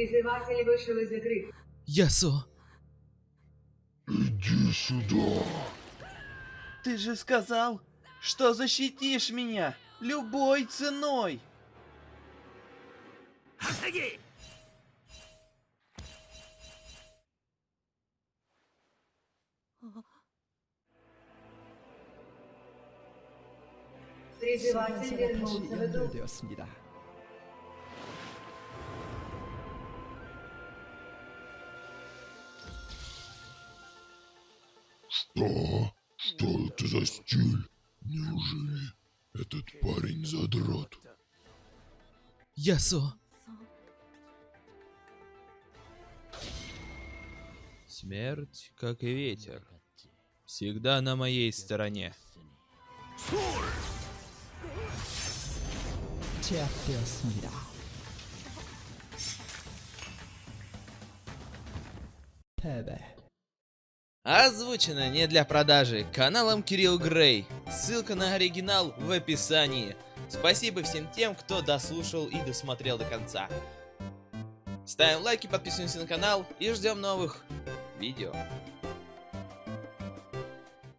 Призыватель вышел из игры. Ясо. Иди сюда. Ты же сказал, что защитишь меня любой ценой. Призыватель вернулся в игру. Что? Что это за стиль? Неужели этот парень задрот? Ясо. Смерть, как и ветер, всегда на моей стороне. Тебе. Озвучено не для продажи каналом Кирилл Грей. Ссылка на оригинал в описании. Спасибо всем тем, кто дослушал и досмотрел до конца. Ставим лайки, подписываемся на канал и ждем новых видео.